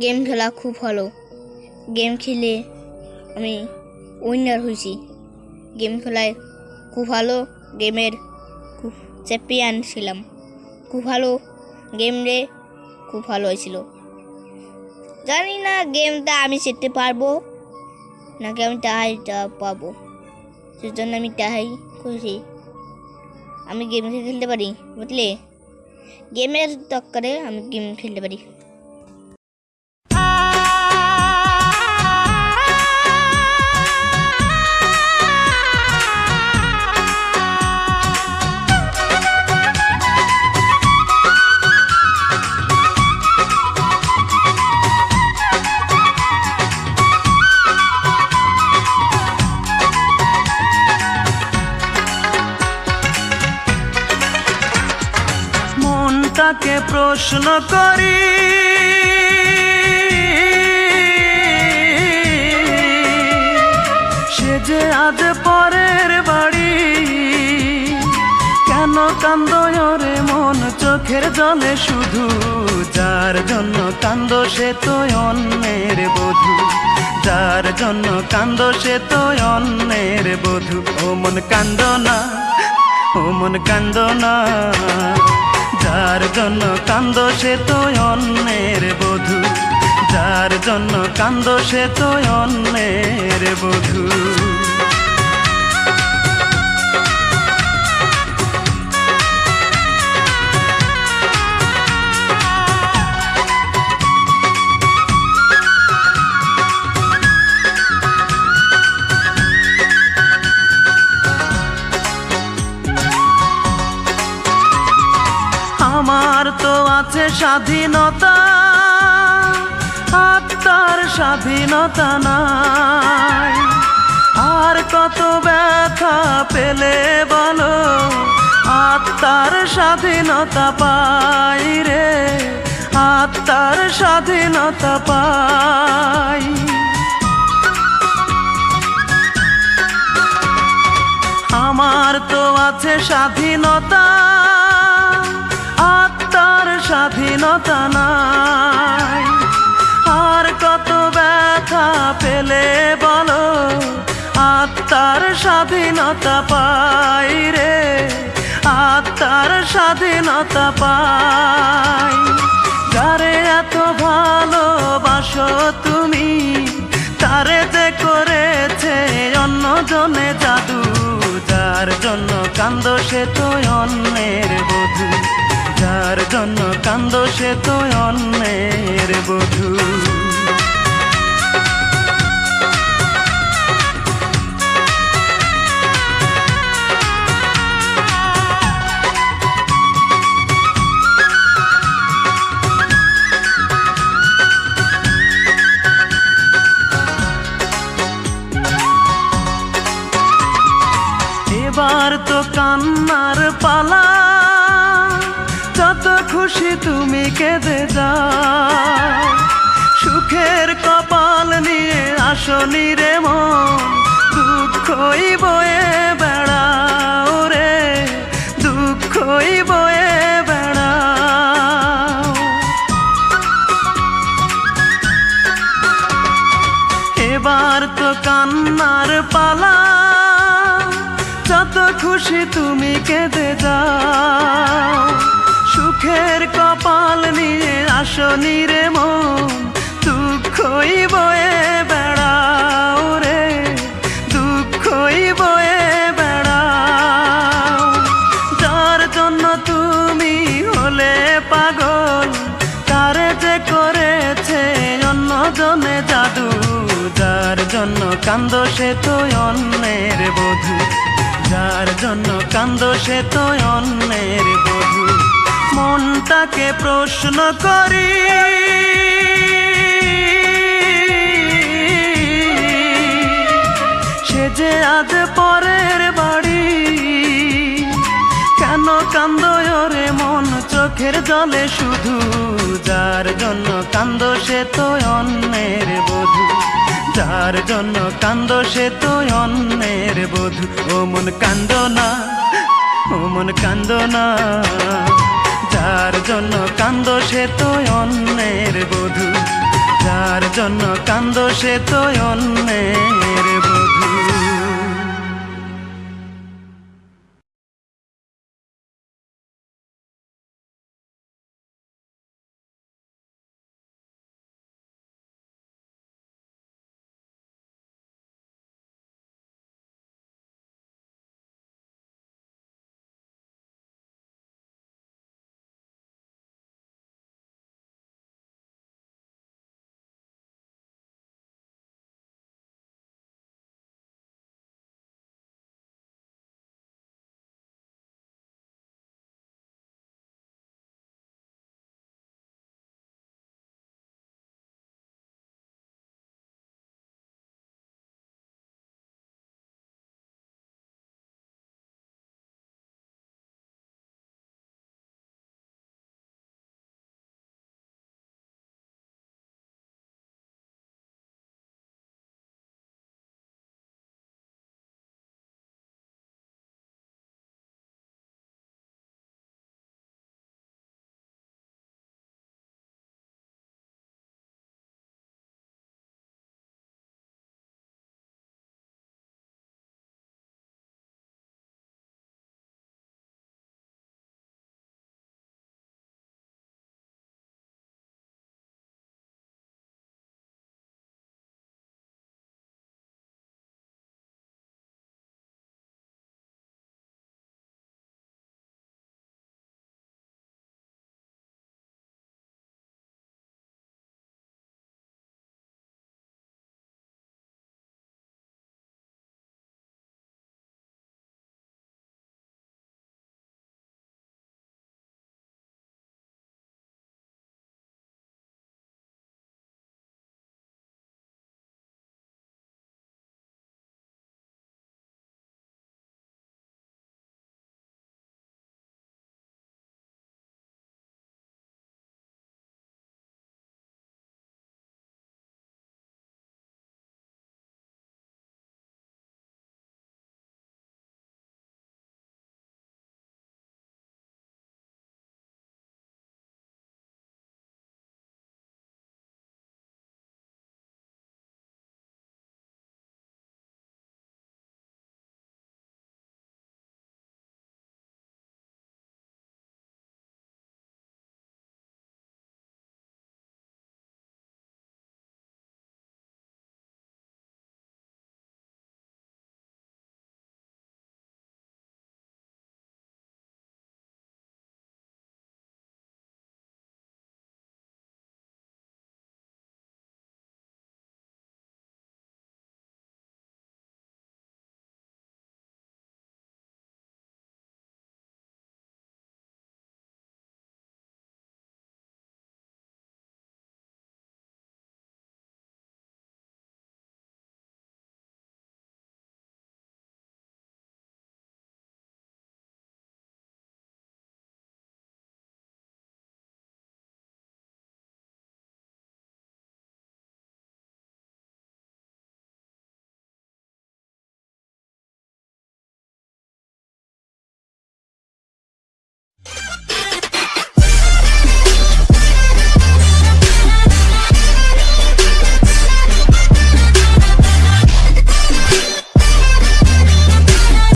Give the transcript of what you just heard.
Game খেলা খুব ভালো। গেম খেলে আমি উইনার হয়েছি। গেম খেলায় খুব ভালো গেমের খুব চ্যাম্পিয়ন ছিলাম। খুব ভালো গেম রে খুব ভালো হয়েছিল। জানি না গেমটা আমি জিততে পারব, নাকি আমি টাহাইটা পাবো। সেজন্য আমি টাহাই করেছি। আমি গেম খেলতে পারি, বুঝলে? গেমের দরকারে আমি গেম খেলতে পারি। প্রশ্ন করি। সে যে আজ পরের বাড়ি, কেন কান্দ রে মন, চোখের জলে শুধু? যার জন্য কান্দ সে তো অন্যের বধূ। যার জন্য কান্দ সে তো অন্যের বধূ। ও মন কান্দ না। ও মন কান্দ না। যার জন্য কান্দ সে তো অন্যের বধূ। যার জন্য কান্দ সে তো অন্যের বধূ। তো আছে স্বাধীনতা আত্মার স্বাধীনতা নাই। আর কত ব্যথা পেলে বলো আত্মার স্বাধীনতা পাই রে আত্মার স্বাধীনতা পাই। আমার তো আছে স্বাধীনতা স্বাধীনতা নাই। আর কত ব্যথা পেলে বলো, আত্মার স্বাধীনতা পাই রে, আত্মার স্বাধীনতা পাই। যারে এত ভালোবাসো তুমি, তারে যে করেছে অন্য জনে জাদু, যার জন্য কান্দ সে তো অন্যের বধূ, যার জন্য কান্দ সে তো অন্যের বধূ। এবার তো কান্নার পালা কেঁদে যাও সুখের কপাল নিয়ে আসনি রে মন দুঃখই বয়ে বেড়াও রে দুঃখই বয়ে বেড়াও। এবার তো কান্নার পালা, যত খুশি তুমি কেঁদে যাও। সুখের কপাল নিয়ে আসনি রে মন। দুঃখই বয়ে বেড়াও রে। দুঃখই বয়ে বেড়াও। যার জন্য তুমি হলে পাগল, তারে যে করেছে অন্য জনে জাদু, যার জন্য কান্দ সে তো অন্যের বধূ, যার জন্য কান্দ সে তো অন্যের মনটাকে প্রশ্ন করি। সে যে আজ পরের বাড়ি, কেন কান্দ রে মন, চোখের জলে শুধু? যার জন্য কান্দ সে তো অন্যের বধূ। যার জন্য কান্দ সে তো অন্যের বধূ। ও মন কান্দ না, ও মন কান্দ না। যার জন্য কান্দ সে তো অন্যের বধূ যার জন্য কান্দ সে তো অন্যের বধূ।